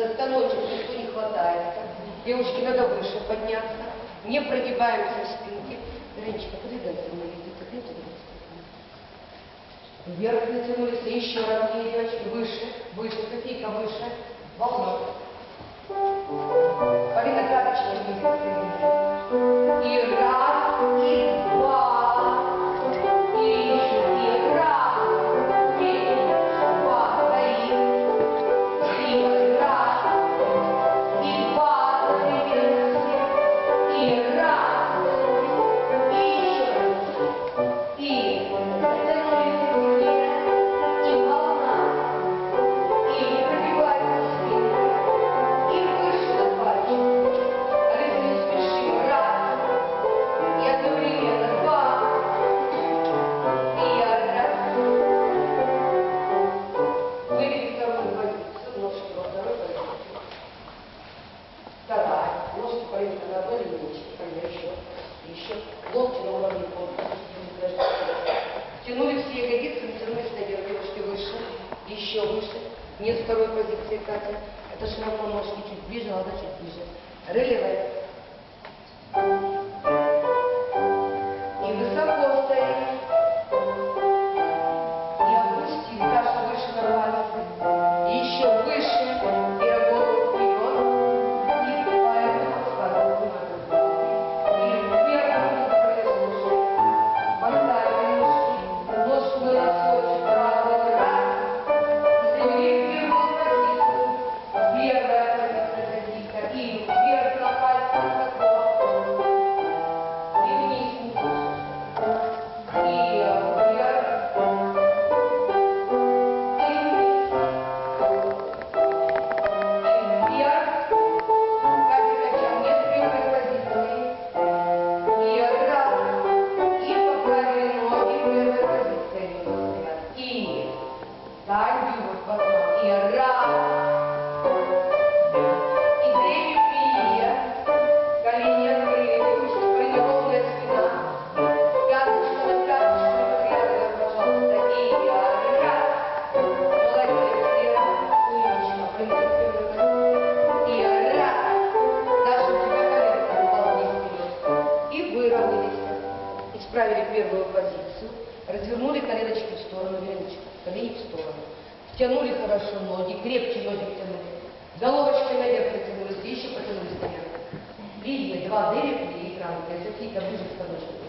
За станочек никто не хватает, Девушке надо выше подняться. Не прогибаемся в спинке. Женечка, подвигай за мной. Вверх натянулись, еще раз девочки, выше, выше, копейка выше, волна. Полина карточка вниз, Thy reward, O Lord, наши ноги, крепче ноги тянули. Головочкой наверх потянулись, еще потянулись наверх. Линия 2D реплии экрана, если какие-то ближе к подошве.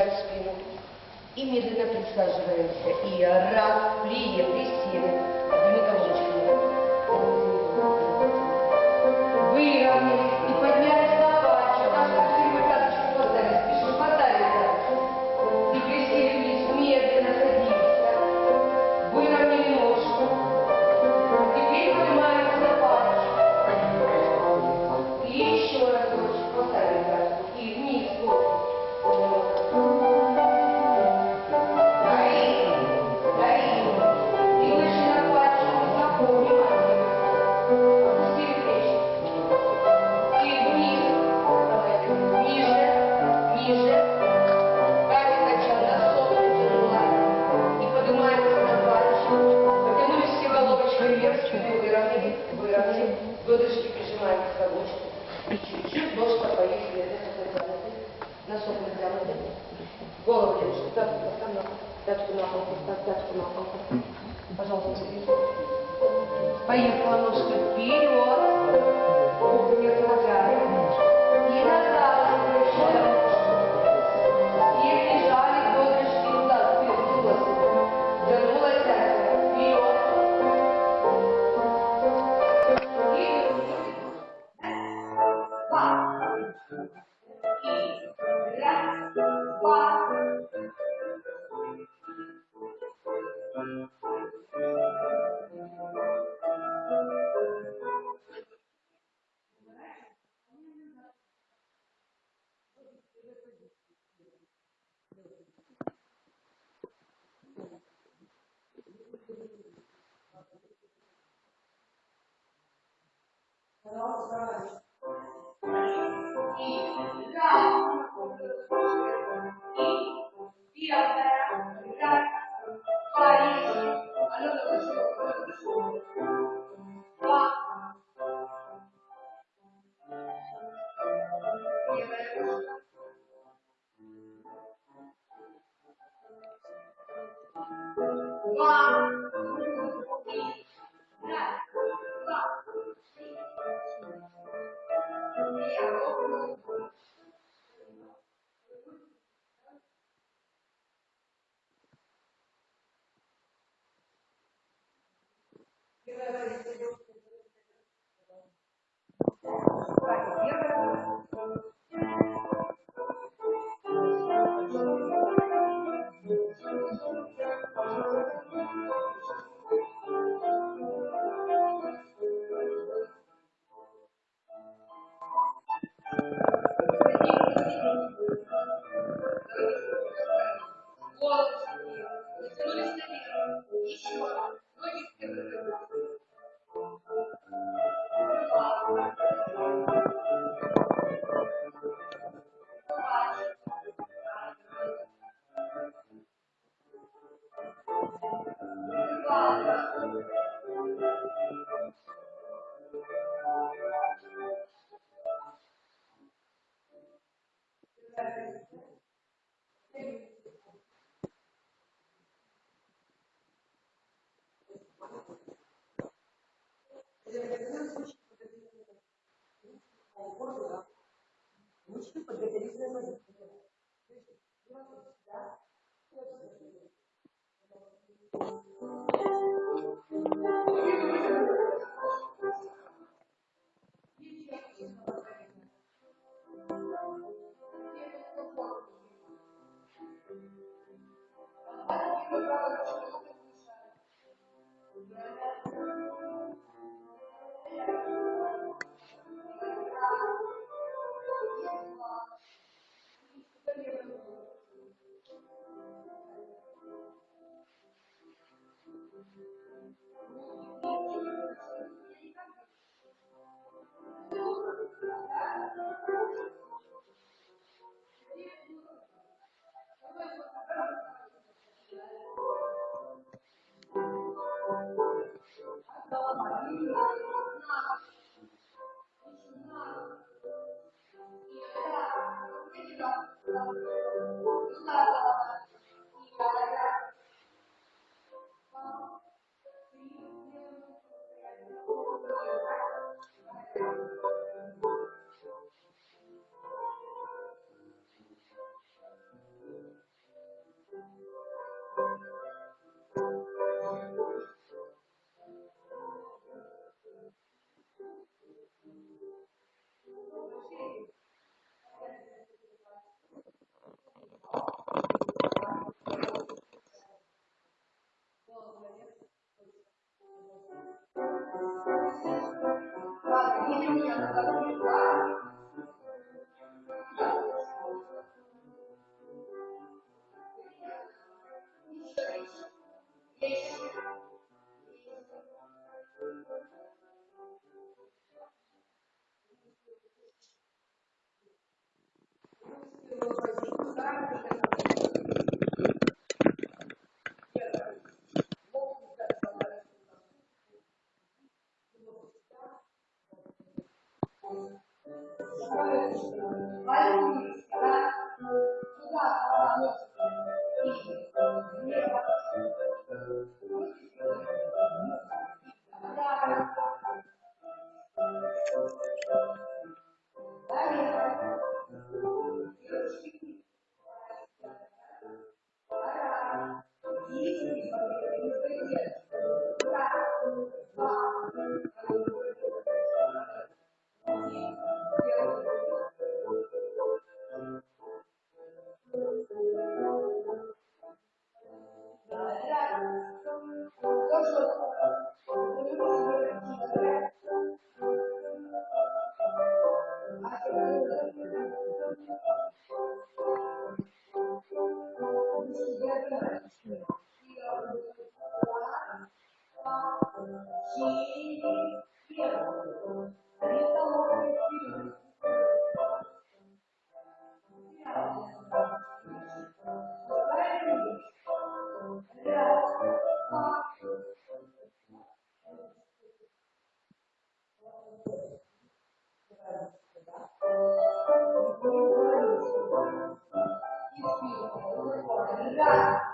прижать спину. И медленно присаживаемся. И раз, плие, присели. Дмитрий Павлович, раздачу на палку. Пожалуйста, Поехала ножка вперед. Не отлагая. И назад. Thank you. Thank you.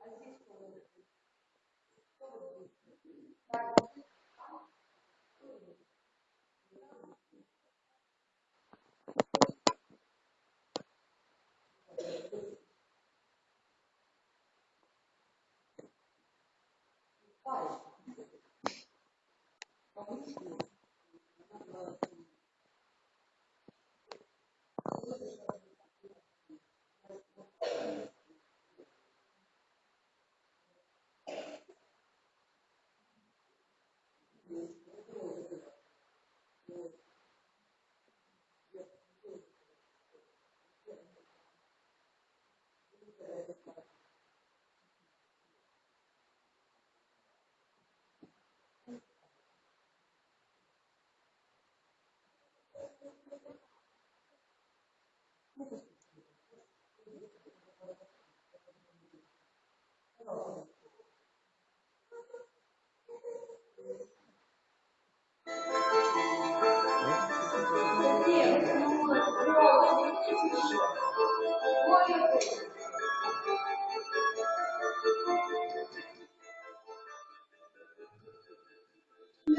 Grazie.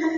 I'm